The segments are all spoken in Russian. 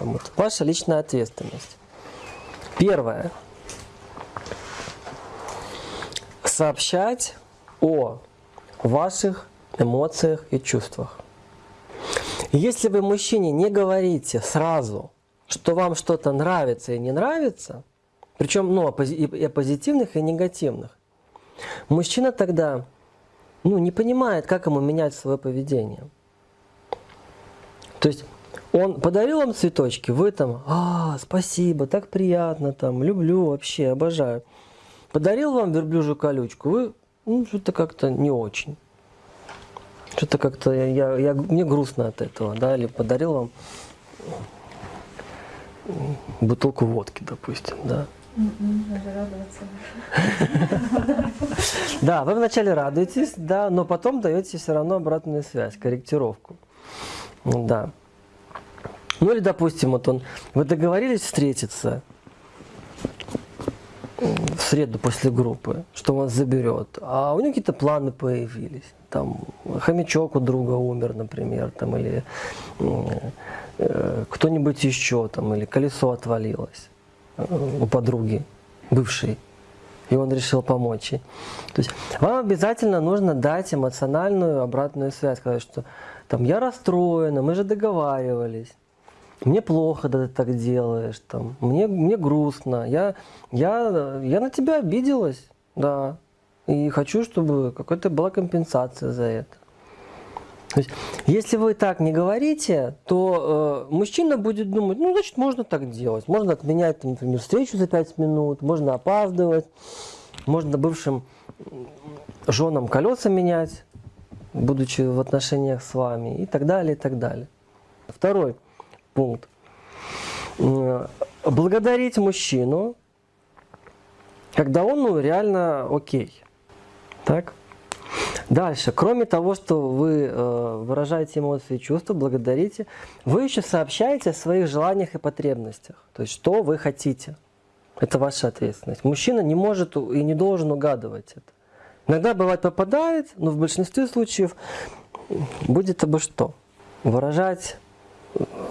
Вот ваша личная ответственность. Первое. Сообщать о ваших эмоциях и чувствах. Если вы мужчине не говорите сразу, что вам что-то нравится и не нравится, причем ну, и позитивных, и негативных, мужчина тогда ну, не понимает, как ему менять свое поведение. То есть он подарил вам цветочки, вы там, а, спасибо, так приятно, там, люблю вообще, обожаю. Подарил вам верблюжью колючку, вы, ну, что-то как-то не очень. Что-то как-то, я, я, я, мне грустно от этого, да, или подарил вам бутылку водки, допустим, да. Да, вы вначале радуетесь, да, но потом даете все равно обратную связь, корректировку. Да. Ну или, допустим, вот он, вы договорились встретиться в среду после группы, что он вас заберет, а у него какие-то планы появились. Там хомячок у друга умер, например, там, или э, кто-нибудь еще, там, или колесо отвалилось э, у подруги, бывшей и он решил помочь ей. То есть вам обязательно нужно дать эмоциональную обратную связь, сказать, что там я расстроена, мы же договаривались, мне плохо, да ты так делаешь, там, мне, мне грустно, я, я, я на тебя обиделась, да, и хочу, чтобы какая-то была компенсация за это. То есть, если вы так не говорите, то э, мужчина будет думать, ну, значит, можно так делать. Можно отменять, например, встречу за 5 минут, можно опаздывать, можно бывшим женам колеса менять, будучи в отношениях с вами, и так далее, и так далее. Второй пункт. Благодарить мужчину, когда он ну, реально окей. Так? Дальше, кроме того, что вы э, выражаете эмоции и чувства, благодарите, вы еще сообщаете о своих желаниях и потребностях. То есть, что вы хотите. Это ваша ответственность. Мужчина не может и не должен угадывать это. Иногда бывает попадает, но в большинстве случаев будет обо что. Выражать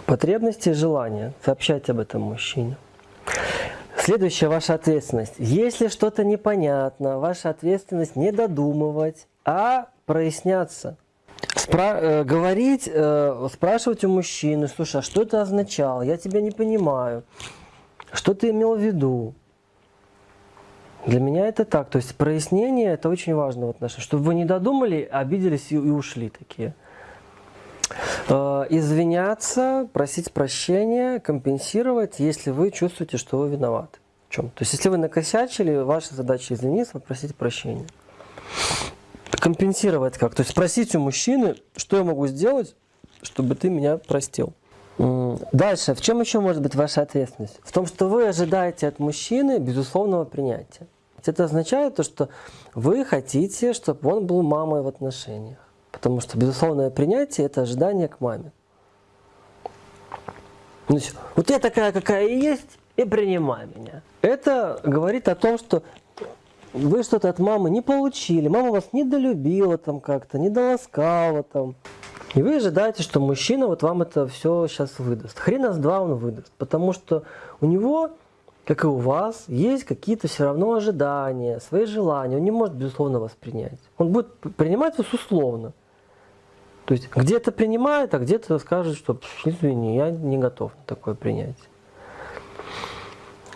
потребности и желания, сообщать об этом мужчине. Следующая ваша ответственность. Если что-то непонятно, ваша ответственность не додумывать, а проясняться. Спра э, говорить, э, спрашивать у мужчины, слушай, а что это означало? Я тебя не понимаю. Что ты имел в виду? Для меня это так. То есть прояснение это очень важно в отношениях. Чтобы вы не додумали, обиделись и, и ушли такие. Э, извиняться, просить прощения, компенсировать, если вы чувствуете, что вы виноваты. В чем? То есть, если вы накосячили, ваша задача извиниться, попросить прощения. Компенсировать как? То есть, спросить у мужчины, что я могу сделать, чтобы ты меня простил. Дальше, в чем еще может быть ваша ответственность? В том, что вы ожидаете от мужчины безусловного принятия. Это означает то, что вы хотите, чтобы он был мамой в отношениях. Потому что безусловное принятие – это ожидание к маме. Ну, вот я такая, какая и есть, и принимай меня. Это говорит о том, что вы что-то от мамы не получили, мама вас недолюбила там как-то, недоласкала там. И вы ожидаете, что мужчина вот вам это все сейчас выдаст. Хрена с два он выдаст, потому что у него, как и у вас, есть какие-то все равно ожидания, свои желания. Он не может, безусловно, вас принять. Он будет принимать вас условно. То есть где-то принимает, а где-то скажет, что извини, я не готов на такое принять.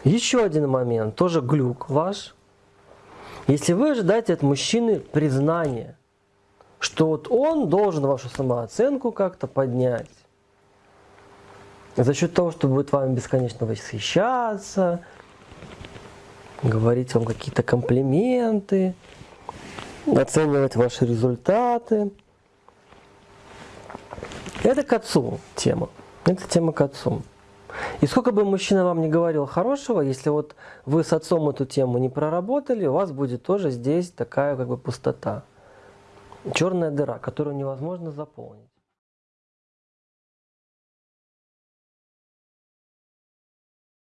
Еще один момент, тоже глюк ваш. Если вы ожидаете от мужчины признания, что вот он должен вашу самооценку как-то поднять, за счет того, что будет вами бесконечно восхищаться, говорить вам какие-то комплименты, оценивать ваши результаты, это к отцу тема. Это тема к отцу. И сколько бы мужчина вам не говорил хорошего, если вот вы с отцом эту тему не проработали, у вас будет тоже здесь такая как бы пустота. Черная дыра, которую невозможно заполнить.